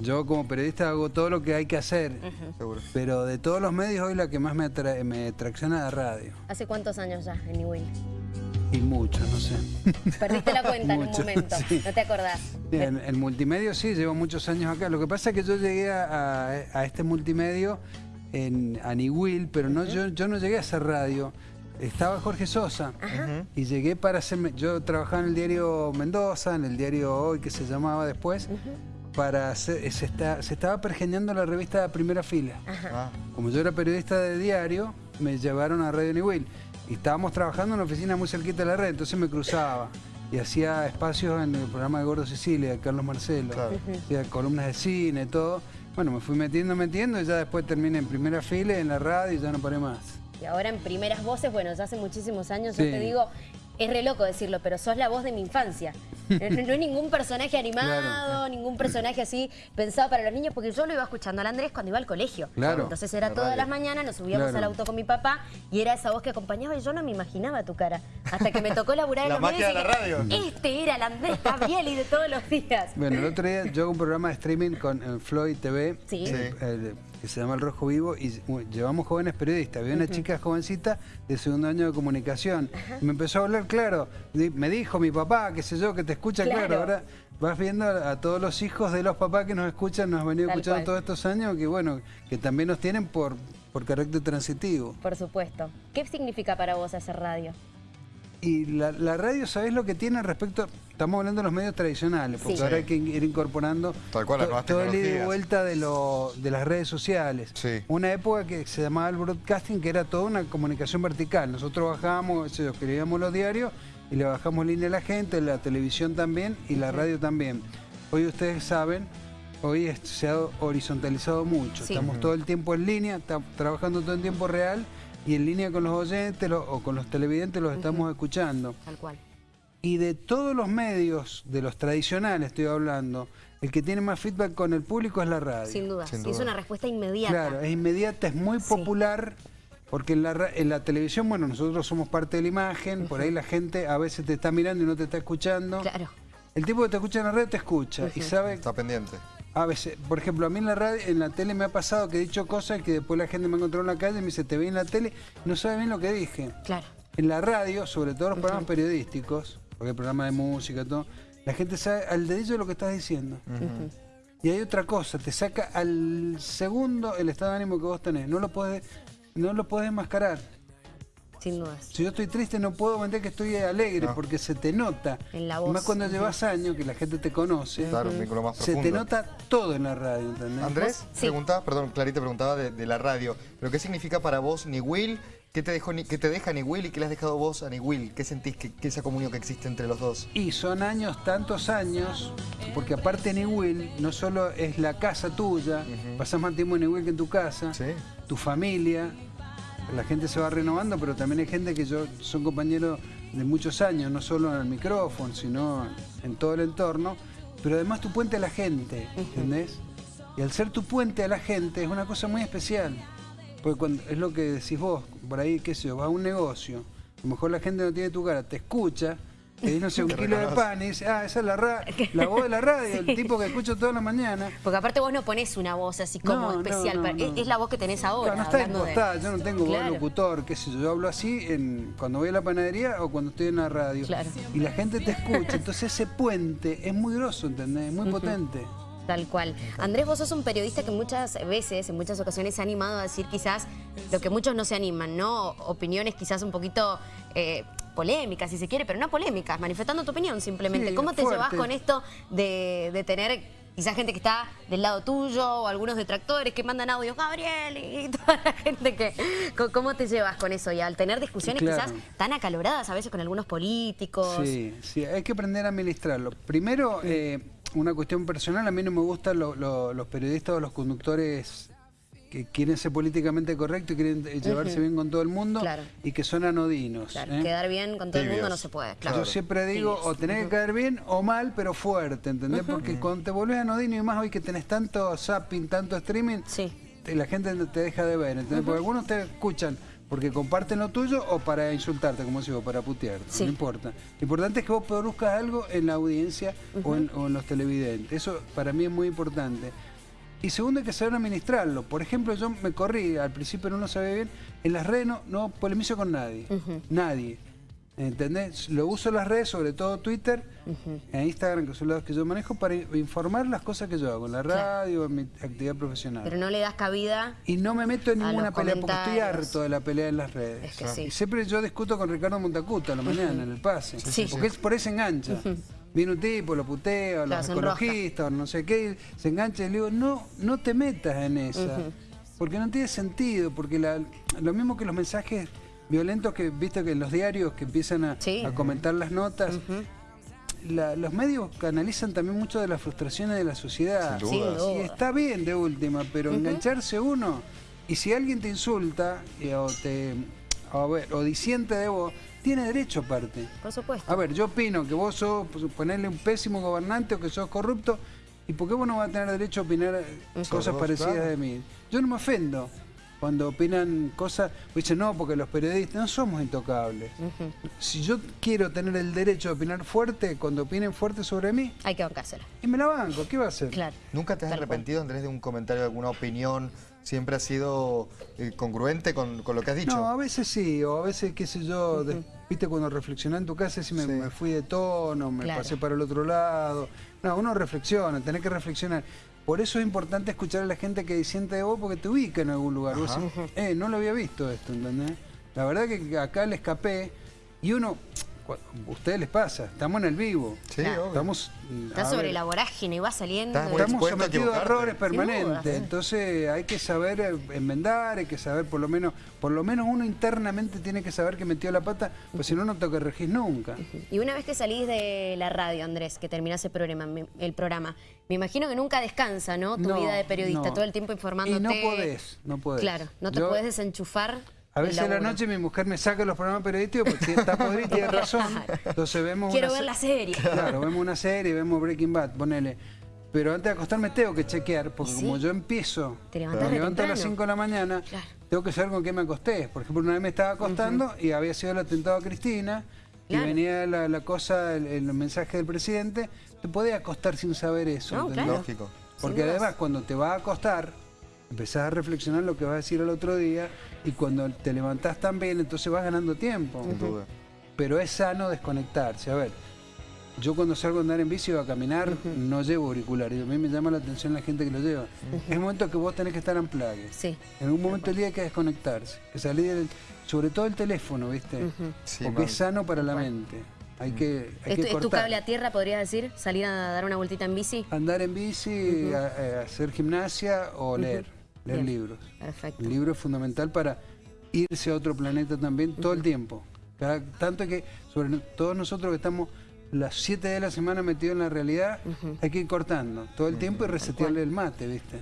Yo como periodista hago todo lo que hay que hacer, Seguro. pero de todos los medios hoy la que más me, me tracciona es la radio. ¿Hace cuántos años ya en Newell? Y mucho, no sé. Perdiste la cuenta en un momento, sí. no te acordás. Bien, el multimedio sí, llevo muchos años acá. Lo que pasa es que yo llegué a, a- a este multimedio en Aniwil, pero no, yo, yo no llegué a hacer radio. Estaba Jorge Sosa y llegué para hacerme... Yo trabajaba en el diario Mendoza, en el diario Hoy, que se llamaba después, para hacer... Se, está- se estaba pergeñando la revista Primera Fila. Ah, Como yo era periodista de diario, me llevaron a Radio Niwil. Y estábamos trabajando en una oficina muy cerquita de la red, entonces me cruzaba. Y hacía espacios en el programa de Gordo Sicilia, de Carlos Marcelo. Claro. Hacía columnas de cine, todo. Bueno, me fui metiendo, metiendo, y ya después terminé en primera fila, en la radio, y ya no paré más. Y ahora en primeras voces, bueno, ya hace muchísimos años, yo te digo, es re loco decirlo, pero sos la voz de mi infancia. No, es ningún personaje animado, Claro. ningún personaje así pensado para los niños, porque yo lo iba escuchando al Andrés cuando iba al colegio. Claro. Entonces era La todas radio. las mañanas, nos subíamos Claro. al auto con mi papá y era esa voz que acompañaba y yo no me imaginaba tu cara. Hasta que me tocó laburar en La los magia medios de la dije, radio. Este era el Andrés Gabrieli de todos los días. Bueno, el otro día yo hago un programa de streaming con eh, Floyd TV, Sí. eh, eh, que se llama El Rojo Vivo, y llevamos jóvenes periodistas. Había una chica jovencita de segundo año de comunicación. Me empezó a hablar, claro, me dijo mi papá, qué sé yo, que te escucha, claro. Claro. Ahora vas viendo a, a todos los hijos de los papás que nos escuchan, nos han venido Tal escuchando cual. todos estos años, que bueno, que también nos tienen por, por carácter transitivo. Por supuesto. ¿Qué significa para vos hacer radio? Y la, la radio, ¿sabés lo que tiene respecto? Estamos hablando de los medios tradicionales, porque Sí. ahora hay que ir incorporando Tal cual, las to- nuevas todo el ida y vuelta de, lo- de las redes sociales. Sí. Una época que se llamaba el broadcasting, que era toda una comunicación vertical. Nosotros bajábamos, yo, escribíamos los diarios y le bajamos línea a la gente, la televisión también y la radio también. Hoy ustedes saben, hoy es- se ha horizontalizado mucho. Sí. Estamos todo el tiempo en línea, trabajando todo en tiempo real y en línea con los oyentes lo- o con los televidentes los estamos escuchando. Tal cual. Y de todos los medios, de los tradicionales estoy hablando, el que tiene más feedback con el público es la radio. Sin duda. Sin es una respuesta inmediata. Claro, es inmediata, es muy Sí. popular, porque en la, ra- en la televisión, bueno, nosotros somos parte de la imagen, por ahí la gente a veces te está mirando y no te está escuchando. Claro. El tipo que te escucha en la radio te escucha y sabe, Está pendiente. a veces, por ejemplo, a mí en la radio, en la tele me ha pasado que he dicho cosas que después la gente me encontró en la calle y me dice, te vi en la tele, y no sabe bien lo que dije. Claro. En la radio, sobre todo los programas periodísticos, porque hay programas de música, todo, la gente sabe al dedillo lo que estás diciendo. Y hay otra cosa, te saca al segundo el estado de ánimo que vos tenés. No lo podés, no lo podés enmascarar. Sin dudas. Si yo estoy triste no puedo vender que estoy alegre No. porque se te nota. En la voz. más cuando llevas años que la gente te conoce. Claro, un vínculo más Se te nota todo en la radio, ¿entendés? Andrés, Sí. preguntaba, perdón, Clarita preguntaba de, de la radio, pero ¿qué significa para vos Niwil? ¿Qué te, dejó, qué te deja Niwil y qué le has dejado vos a Niwil? ¿Qué sentís que, que esa comunión que existe entre los dos? Y son años, tantos años, porque aparte Niwil no solo es la casa tuya, pasás más tiempo en Niwil que en tu casa, Sí. tu familia, la gente se va renovando, pero también hay gente que yo son compañeros de muchos años, no solo en el micrófono, sino en todo el entorno, pero además tu puente a la gente, ¿entendés? Y al ser tu puente a la gente es una cosa muy especial, porque cuando, es lo que decís vos, por ahí, qué sé yo, vas a un negocio, a lo mejor la gente no tiene tu cara, te escucha, te dice, no sé, un kilo de pan y dice, ah, esa es la, ra- la voz de la radio, el tipo que escucho toda la mañana. Porque aparte vos no ponés una voz así como No, especial. no, no. Es, es la voz que tenés ahora. Claro, no está hablando de- impostada, yo no tengo voz Claro. locutor, qué sé yo, yo hablo así en, cuando voy a la panadería o cuando estoy en la radio. Claro. Y la gente te escucha, entonces ese puente es muy grosso, ¿entendés? Es muy potente. Tal cual. Andrés, vos sos un periodista que muchas veces, en muchas ocasiones, se ha animado a decir quizás lo que muchos no se animan, ¿no? Opiniones quizás un poquito eh, polémicas, si se quiere, pero no polémicas, manifestando tu opinión simplemente. Sí, ¿Cómo te fuerte. llevas con esto de, de tener quizás gente que está del lado tuyo o algunos detractores que mandan audios, Gabriel, y toda la gente que... ¿Cómo te llevas con eso? Y al tener discusiones Claro. quizás tan acaloradas a veces con algunos políticos. Sí, sí, hay que aprender a administrarlo. Primero, eh, una cuestión personal, a mí no me gustan lo- lo- los periodistas o los conductores que quieren ser políticamente correctos y quieren eh, llevarse bien con todo el mundo Claro. y que son anodinos. Claro, ¿eh? quedar bien con todo el mundo no se puede. Yo Claro. siempre digo, Tibios. o tenés que caer bien o mal, pero fuerte, ¿entendés? Porque cuando te volvés anodino y más hoy que tenés tanto zapping, tanto streaming, Sí. te- la gente te deja de ver, ¿entendés? Porque algunos te escuchan Porque comparten lo tuyo o para insultarte, como digo, para putearte, Sí. no importa. Lo importante es que vos produzcas algo en la audiencia o, en, o en los televidentes. Eso para mí es muy importante. Y segundo, hay que saber administrarlo. Por ejemplo, yo me corrí, al principio no lo sabía bien, en las redes no, no polemizo con nadie. Nadie. ¿Entendés? Lo uso en las redes, sobre todo Twitter, e Instagram, que son los que yo manejo, para informar las cosas que yo hago, en la radio, en mi actividad profesional. Pero no le das cabida. Y no me meto en ninguna pelea, porque estoy harto de la pelea en las redes. Es que sí. Y siempre yo discuto con Ricardo Montacuta a la mañana, en el pase. Sí. Porque es por ahí se engancha. Viene un tipo, lo putea, o Claro, los ecologistas, o no sé qué, se engancha y le digo, no, no te metas en esa. Porque no tiene sentido, porque la- lo mismo que los mensajes violentos que, viste que en los diarios que empiezan a, Sí. a comentar las notas, la- los medios canalizan también mucho de las frustraciones de la sociedad. Sin Sin dudas. duda. Y está bien de última, pero engancharse uno, y si alguien te insulta y- o te o, a ver, o disiente de vos, tiene derecho aparte. Por supuesto. A ver, yo opino que vos sos, pues, ponerle un pésimo gobernante o que sos corrupto, ¿y por qué vos no vas a tener derecho a opinar eh, cosas vos, parecidas claro. de mí? Yo no me ofendo cuando opinan cosas, pues dicen, no, porque los periodistas no somos intocables. Si yo quiero tener el derecho de opinar fuerte, cuando opinen fuerte sobre mí, Hay que bancársela. y me la banco, ¿qué va a hacer? Claro. ¿Nunca te has Tal arrepentido, Andrés, de un comentario, de alguna opinión? ¿Siempre has sido eh, congruente con, con lo que has dicho? No, a veces sí, o a veces, qué sé yo, de- viste cuando reflexionás en tu casa, si me, Sí. me fui de tono, me Claro. pasé para el otro lado. No, uno reflexiona, tenés que reflexionar. Por eso es importante escuchar a la gente que disiente de vos porque te ubica en algún lugar. Vos Ajá. decís, eh, no lo había visto esto, ¿entendés? La verdad que acá le escapé y uno, ustedes les pasa, estamos en el vivo. Sí, Claro. obvio. Estamos, Está sobre ver, la vorágine y va saliendo. Estamos sometidos a errores permanentes, entonces hay que saber eh, enmendar, hay que saber por lo menos, por lo menos uno internamente tiene que saber que metió la pata, pues si no, no te corregís nunca. Y una vez que salís de la radio, Andrés, que terminás el programa, me- el programa, me imagino que nunca descansa, ¿no? Tu No, vida de periodista, no. todo el tiempo informándote. Y no podés, no podés. Claro, no te Yo- podés desenchufar. A veces a la noche mi mujer me saca los programas periodísticos porque está podrida y tiene razón. Entonces vemos Quiero una ver la serie. Claro, vemos una serie, vemos Breaking Bad, ponele. Pero antes de acostarme tengo que chequear, porque como yo empiezo, Te me levanto a las temprano. 5 de la mañana, Claro. tengo que saber con qué me acosté. Por ejemplo, una vez me estaba acostando y había sido el atentado a Cristina, Claro. y venía la, la cosa, el, el mensaje del presidente, te podés acostar sin saber eso. No, claro. Lógico. Porque además cuando te vas a acostar, empezás a reflexionar lo que vas a decir al otro día y cuando te levantás también, entonces vas ganando tiempo. Sin duda. Pero es sano desconectarse. A ver, yo cuando salgo a andar en bici o a caminar no llevo auriculares. Y a mí me llama la atención la gente que lo lleva. Es un momento que vos tenés que estar en playa. Sí. En algún momento del día hay que desconectarse. Que salir del- sobre todo el teléfono, ¿viste? Sí, Porque man. es sano para la mente. Hay que, hay ¿Es, que tu- es tu cortar. cable a tierra, podrías decir? ¿Salir a dar una vueltita en bici? Andar en bici, a- a hacer gimnasia o leer, leer Bien. libros. Perfecto. El libro es fundamental para irse a otro planeta también todo el tiempo. Cada- tanto que, sobre todos nosotros que estamos las siete de la semana metidos en la realidad, hay que ir cortando todo el tiempo y resetearle el mate, ¿viste?